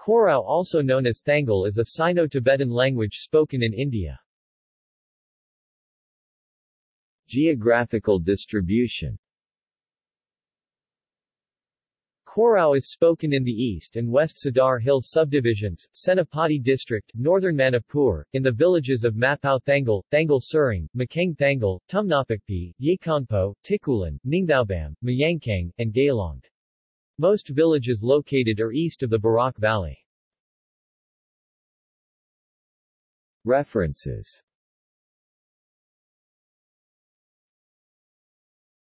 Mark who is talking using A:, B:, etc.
A: Koirao also known as Thangal is a Sino-Tibetan language spoken in India.
B: Geographical distribution
A: Koirao is spoken in the east and west Sadar Hill subdivisions, Senapati district, northern Manipur, in the villages of Mapao Thangal, Thangal Surung, Makang Thangal, Tumnapakpi, Yekongpo, Tikulan, Ningthaubam, Mayangkang, and Gaylong. Most villages located are east of the Barak Valley.
B: References